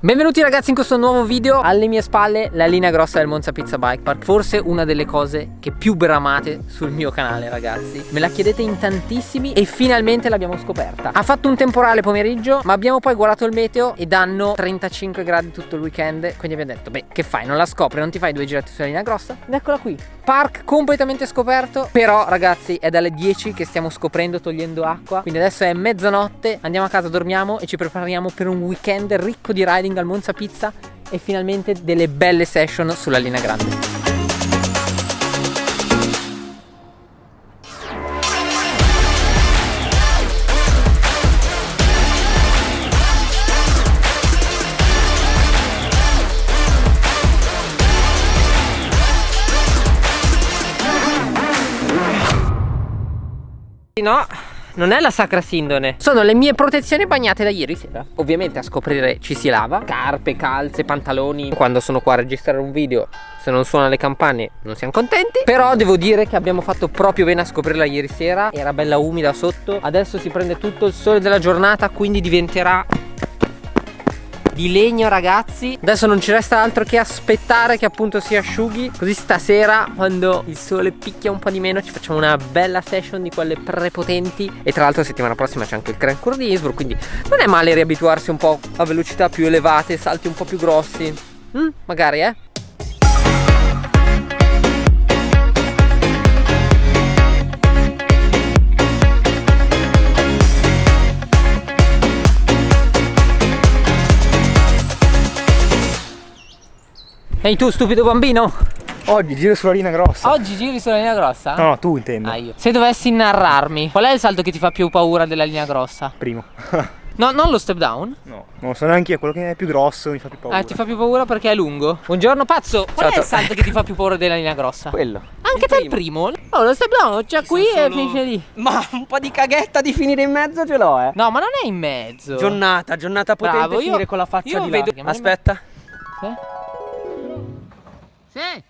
Benvenuti ragazzi in questo nuovo video. Alle mie spalle la linea grossa del Monza Pizza Bike Park. Forse una delle cose che più bramate sul mio canale ragazzi. Me la chiedete in tantissimi e finalmente l'abbiamo scoperta. Ha fatto un temporale pomeriggio ma abbiamo poi guardato il meteo E danno 35 gradi tutto il weekend. Quindi abbiamo detto beh che fai? Non la scopri non ti fai due giretti sulla linea grossa? Ed eccola qui. Park completamente scoperto Però ragazzi è dalle 10 che stiamo scoprendo togliendo acqua. Quindi adesso è mezzanotte Andiamo a casa dormiamo e ci prepariamo per un weekend ricco di riding al Monza Pizza e finalmente delle belle session sulla linea grande. No, non è la sacra sindone. Sono le mie protezioni bagnate da ieri sera. Ovviamente a scoprire ci si lava. Carpe, calze, pantaloni. Quando sono qua a registrare un video Se non suonano le campane non siamo contenti. Però devo dire che abbiamo fatto proprio bene a scoprirla ieri sera. Era bella umida sotto. Adesso si prende tutto il sole della giornata Quindi diventerà di legno ragazzi. Adesso non ci resta altro che aspettare che appunto si asciughi. Così stasera quando il sole picchia un po' di meno Ci facciamo una bella session di quelle prepotenti. E tra l'altro settimana prossima c'è anche il Grand Cour di Innsbruck Quindi non è male riabituarsi un po' a velocità più elevate Salti un po' più grossi. Mm, Magari eh Ehi tu stupido bambino Oggi giro sulla linea grossa Oggi giri sulla linea grossa? No, no tu intendo ah, io. Se dovessi narrarmi Qual è il salto che ti fa più paura della linea grossa? Primo No, non lo step down? No, non so neanche io, quello che è più grosso mi fa più paura Ah, ti fa più paura perché è lungo? Buongiorno pazzo, qual Ciao, è il salto che ti fa più paura della linea grossa? Quello Anche il te il primo? No, lo step down c'è qui solo... e finisce lì Ma un po' di caghetta di finire in mezzo ce l'ho eh No, ma non è in mezzo Giornata, giornata potente Bravo, finire io, con la faccia io di vedo... là Aspetta Sì? Sì.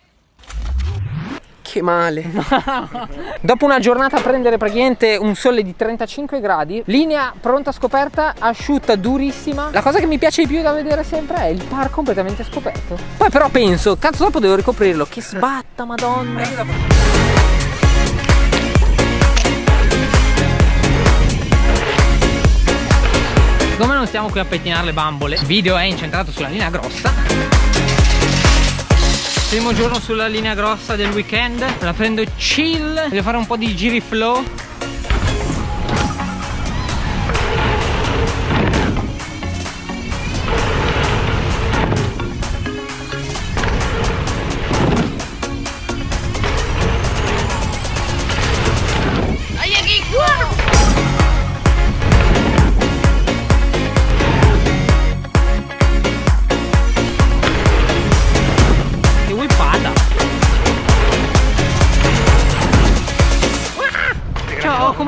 Che male. Dopo una giornata a prendere praticamente un sole di 35 gradi Linea pronta scoperta, asciutta, durissima. La cosa che mi piace di più da vedere sempre è il parco completamente scoperto. Poi però penso, cazzo dopo devo ricoprirlo. Che sbatta madonna. Siccome non stiamo qui a pettinare le bambole Il video è incentrato sulla linea grossa Primo giorno sulla linea grossa del weekend La prendo chill Voglio fare un po' di giri flow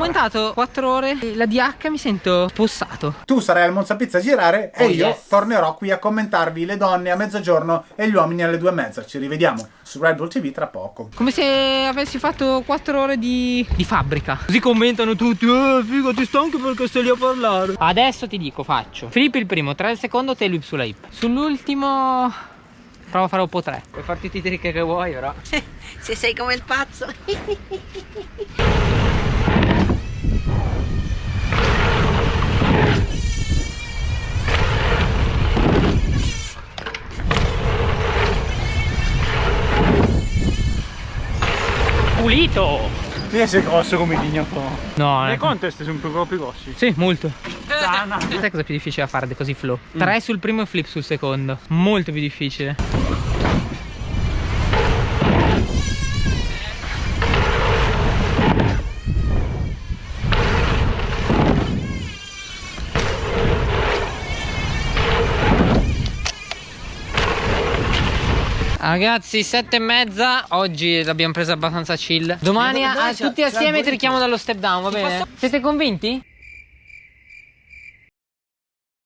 commentato 4 ore e la DH mi sento spossato. Tu sarai al Monza Pizza a girare e oh, io yes. tornerò qui a commentarvi le donne a mezzogiorno e gli uomini alle due e mezza. Ci rivediamo su Red Bull TV tra poco. Come se avessi fatto 4 ore di, di fabbrica. Così commentano tutti, eh figo ti sto anche perché stai lì a parlare. Adesso ti dico, faccio. Filippo il primo, 3 il secondo, te lui sulla hip. Sull'ultimo... Provo a fare un po' 3. Puoi farti tutti i trick che vuoi però. se sei come il pazzo. Pulito! Devi essere grosso come Dignato. No, Nei eh. contest sono più, più grossi. Sì, molto. Sai cosa è più difficile da fare così flow? 3 mm. sul primo e flip sul secondo. Molto più difficile. Ragazzi, sette e mezza. Oggi l'abbiamo presa abbastanza chill. Domani a, tutti assieme trichiamo dallo step down, va bene? Siete convinti?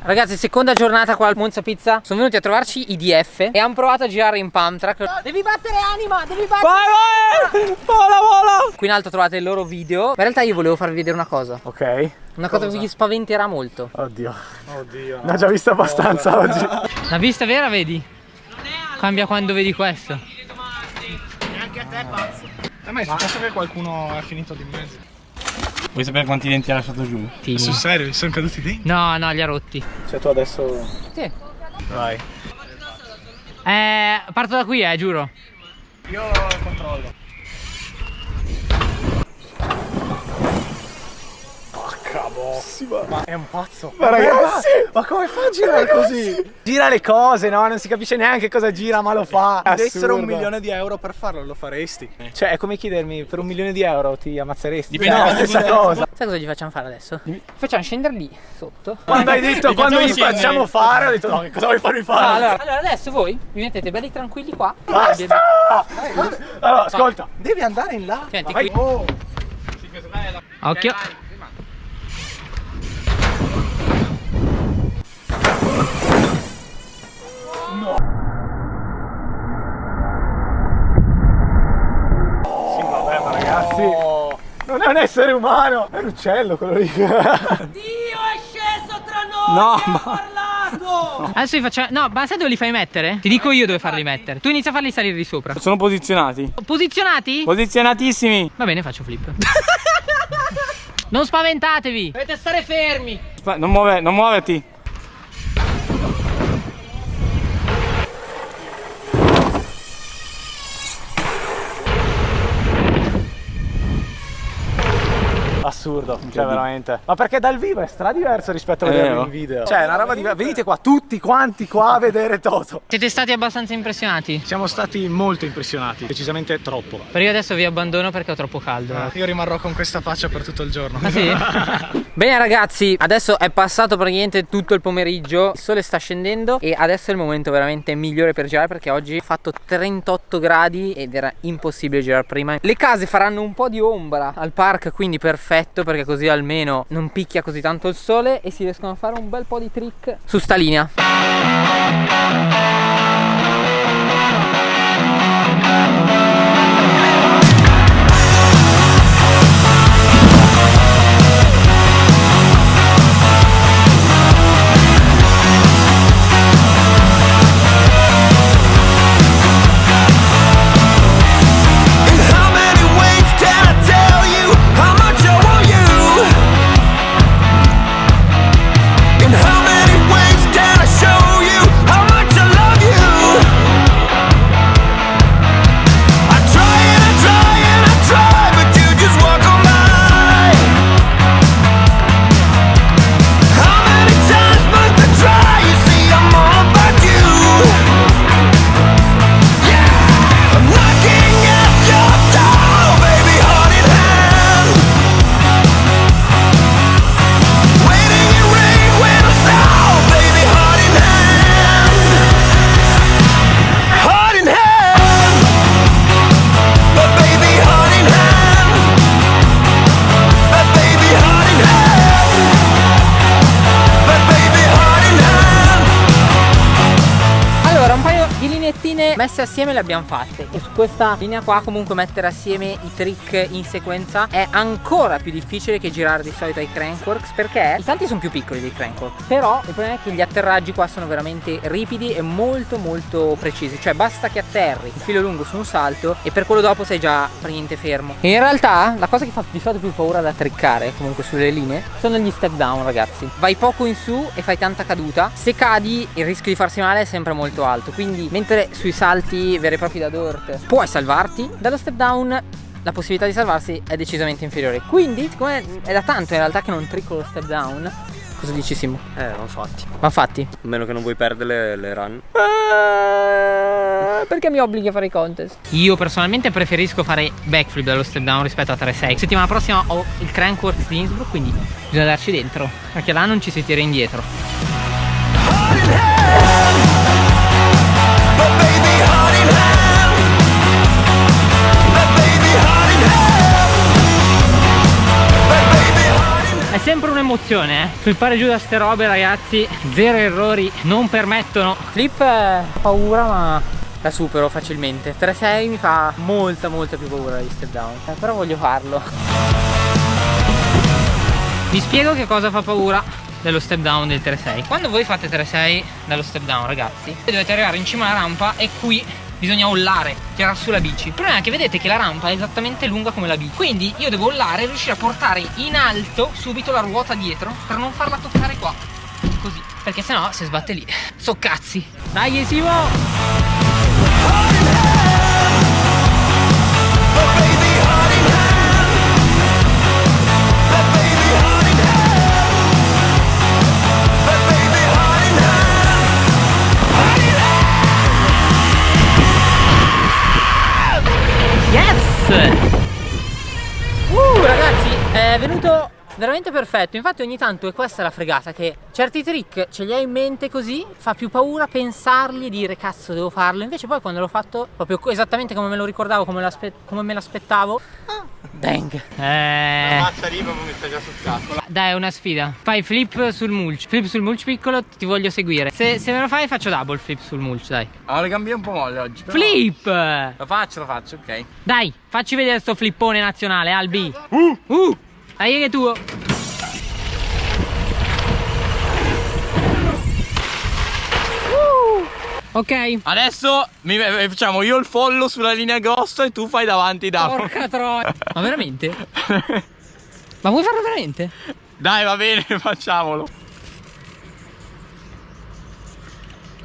Ragazzi, seconda giornata qua al Monza Pizza. Sono venuti a trovarci i DF e hanno provato a girare in pump track. Devi battere anima, devi battere. Vai, vai! Vola, vola! Qui in alto trovate il loro video. Ma in realtà io volevo farvi vedere una cosa. Ok. Una cosa, che vi spaventerà molto. Oddio. Oddio. Ne ho già visto abbastanza oggi. La vista vera, vedi? Cambia quando vedi questo. A me è successo che qualcuno è finito di mezzo. Vuoi sapere quanti denti ha lasciato giù? Sì. Sul serio? Sono caduti dentro? No, no, li ha rotti. Cioè tu adesso... Sì. Vai. Eh, parto da qui, eh, giuro. Io controllo. Porca bossima. Ma è un pazzo. Ma ragazzi, ma come fa a girare così? Gira le cose, no? Non si capisce neanche cosa gira, ma lo fa. Avessero un milione di euro per farlo, lo faresti? Cioè, è come chiedermi, per un milione di euro ti ammazzeresti? Dipende no, la stessa cosa. Sai cosa gli facciamo fare adesso? Facciamo scendere lì sotto. Quando hai detto, quando gli facciamo fare, ho detto, no, che cosa vuoi farmi fare? Ah, allora, allora adesso voi vi mettete belli tranquilli qua. Basta! Allora, ascolta, devi andare in là. Senti, Vai. qui- Oh. Occhio. Non è un essere umano, è un uccello quello lì. Dio è sceso tra noi! No, ha ma- parlato! Adesso vi facciamo. No, ma sai dove li fai mettere? Ti dico io dove farli mettere. Tu inizia a farli salire di sopra. Sono posizionati. Posizionati? Posizionatissimi. Va bene, faccio flip. non spaventatevi! Dovete stare fermi! Non, muove, non muoverti. Assurdo, cioè veramente. Ma perché dal vivo è stra diverso rispetto a vederlo in video. Cioè, è una roba diversa. Venite qua, tutti quanti qua a vedere Toto. Siete stati abbastanza impressionati? Siamo stati molto impressionati, decisamente troppo. Per io adesso vi abbandono perché ho troppo caldo. Io rimarrò con questa faccia per tutto il giorno. Ah sì? Bene ragazzi, adesso è passato praticamente tutto il pomeriggio, il sole sta scendendo e adesso è il momento veramente migliore per girare perché oggi ha fatto 38 gradi ed era impossibile girare prima. Le case faranno un po' di ombra al park, quindi perfetto perché così almeno non picchia così tanto il sole e si riescono a fare un bel po' di trick su sta linea. Assieme le abbiamo fatte. E su questa linea qua comunque mettere assieme i trick in sequenza è ancora più difficile che girare di solito ai crankworks perché i salti sono più piccoli dei crankworks. Però il problema è che gli atterraggi qua sono veramente ripidi e molto molto precisi. Cioè basta che atterri il filo lungo su un salto e per quello dopo sei già praticamente fermo. E in realtà la cosa che fa di solito più paura da trickare comunque sulle linee sono gli step down ragazzi. Vai poco in su e fai tanta caduta. Se cadi il rischio di farsi male è sempre molto alto. Quindi mentre sui salti veri e propri da dirt puoi salvarti dallo step down la possibilità di salvarsi è decisamente inferiore quindi siccome è da tanto in realtà che non tricco lo step down cosa dici Simo? Eh, non fatti. ma fatti? A meno che non vuoi perdere le, le run. Eh, perché mi obblighi a fare i contest? Io personalmente preferisco fare backflip dallo step down rispetto a 3-6 Settimana prossima ho il Crankworth di Innsbruck quindi bisogna darci dentro Perché là non ci si tira indietro sempre un'emozione emozione, eh. Flippare giù da ste robe, ragazzi. Zero errori, non permettono. Flip eh, paura, ma la supero facilmente. 3-6 mi fa molta, molta più paura di step down. Eh, però voglio farlo. Vi spiego che cosa fa paura dello step down del 3-6 Quando voi fate 3-6 dallo step down ragazzi Dovete arrivare in cima alla rampa e qui bisogna ollare, tirare la bici. Il problema è che vedete che la rampa è esattamente lunga come la bici. Quindi io devo ollare e riuscire a portare in alto subito la ruota dietro per non farla toccare qua. Così. Perché sennò si sbatte lì. So cazzi. Dai Esimo! Uh, ragazzi, è venuto veramente perfetto. Infatti ogni tanto è questa la fregata che certi trick ce li hai in mente così, fa più paura pensarli e dire cazzo devo farlo. Invece poi quando l'ho fatto proprio esattamente come me lo ricordavo, come, me l'aspettavo. Dang. Eh... Mazza arriva ma mi sta già sul cazzo. Dai, è una sfida. Fai flip sul mulch. Flip sul mulch piccolo, ti voglio seguire. Se, se me lo fai, faccio double flip sul mulch, dai. Ho le gambe un po' molle oggi. però- Flip! Lo faccio, lo faccio, ok. Dai, facci vedere sto flippone nazionale, Albi. Uh! Uh! Che è tuo. Uh! Ok. Adesso mi- eh, facciamo io il follow sulla linea grossa e tu fai davanti da. Porca troia. Ma veramente? Ma vuoi farlo veramente? Dai, va bene, facciamolo.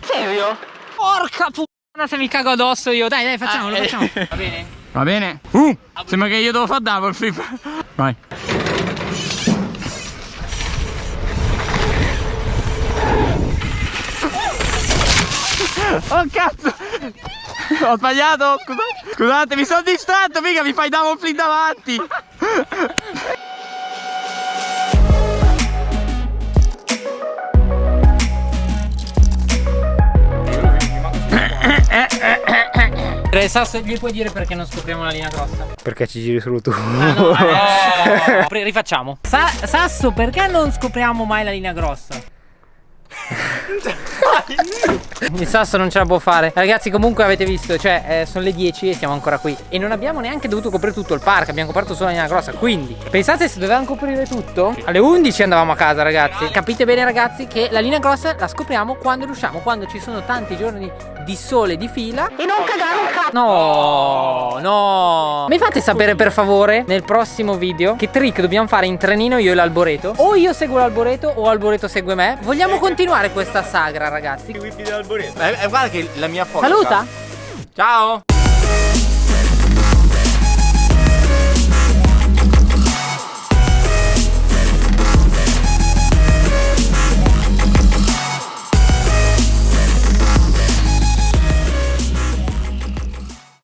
Serio? Porca puttana se mi cago addosso io. Dai, dai, facciamolo, Ah, eh. facciamo. Va bene? Va bene? Uh, sembra che io devo fare double flip. Vai. Oh cazzo! Ho sbagliato! Scusate, scusate mi sono distratto, mica mi fai double flip davanti! Eh, Sasso, gli puoi dire perché non scopriamo la linea grossa? Perché ci giri solo tu. Ah, no, eh, rifacciamo. Sa- Sasso, perché non scopriamo mai la linea grossa? Il sasso non ce la può fare. Ragazzi comunque avete visto Cioè eh, sono le 10 e siamo ancora qui. E non abbiamo neanche dovuto coprire tutto il parco Abbiamo coperto solo la linea grossa. Quindi pensate se dovevamo coprire tutto? Alle 11 andavamo a casa ragazzi. Capite bene ragazzi che la linea grossa la scopriamo quando riusciamo Quando ci sono tanti giorni di sole di fila. E non cagare un cazzo. No no. Mi fate sapere per favore Nel prossimo video Che trick dobbiamo fare in trenino io e l'alboreto. O io seguo l'alboreto o l'alboreto segue me. Vogliamo continuare questa sagra ragazzi Eh, eh, guarda che la mia foto. Saluta Ciao!